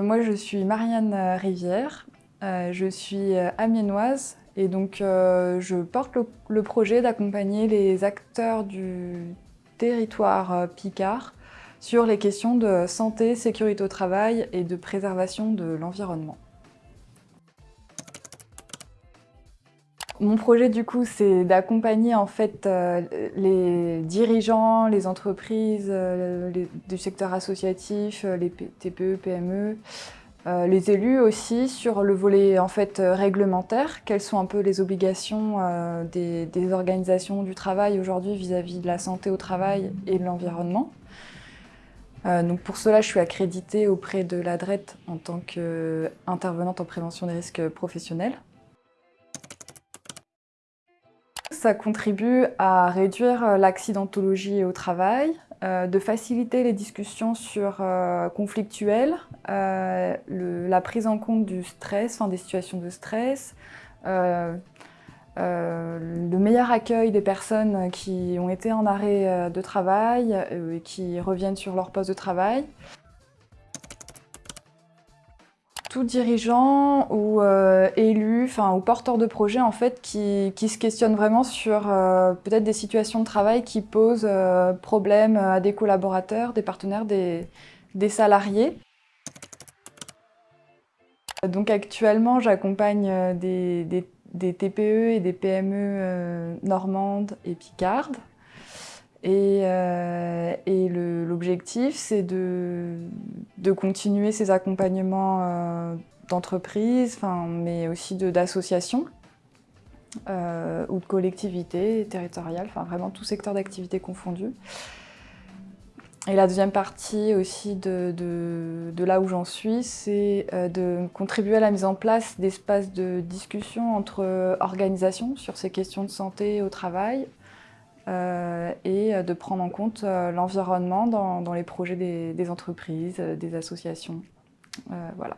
Moi, je suis Marianne Rivière, euh, je suis amiénoise et donc euh, je porte le, projet d'accompagner les acteurs du territoire euh, Picard sur les questions de santé, sécurité au travail et de préservation de l'environnement. Mon projet du coup c'est d'accompagner en fait les dirigeants, les entreprises du secteur associatif, les TPE, PME, euh, les élus aussi sur le volet en fait euh, réglementaire, quelles sont un peu les obligations euh, des, organisations du travail aujourd'hui vis-à-vis de la santé au travail et de l'environnement? donc pour cela, je suis accréditée auprès de l'ADRET en tant qu'intervenante en prévention des risques professionnels. Ça contribue à réduire l'accidentologie au travail, euh, de faciliter les discussions sur euh, conflictuelles, euh, la prise en compte du stress, enfin, des situations de stress, le meilleur accueil des personnes qui ont été en arrêt de travail et qui reviennent sur leur poste de travail tout dirigeant ou euh, élu, enfin ou porteur de projet en fait qui, se questionne vraiment sur euh, peut-être des situations de travail qui posent euh, problème à des collaborateurs, des partenaires, des, salariés. Donc actuellement j'accompagne des, des, TPE et des PME normandes et picardes et, euh, l'objectif, c'est de, continuer ces accompagnements euh, d'entreprises, mais aussi d'associations euh, ou de collectivités territoriales, vraiment tout secteur d'activité confondu. Et la deuxième partie aussi de, de là où j'en suis, c'est de contribuer à la mise en place d'espaces de discussion entre organisations sur ces questions de santé au travail, et de prendre en compte euh, l'environnement dans, les projets des, entreprises, des associations. Euh, voilà.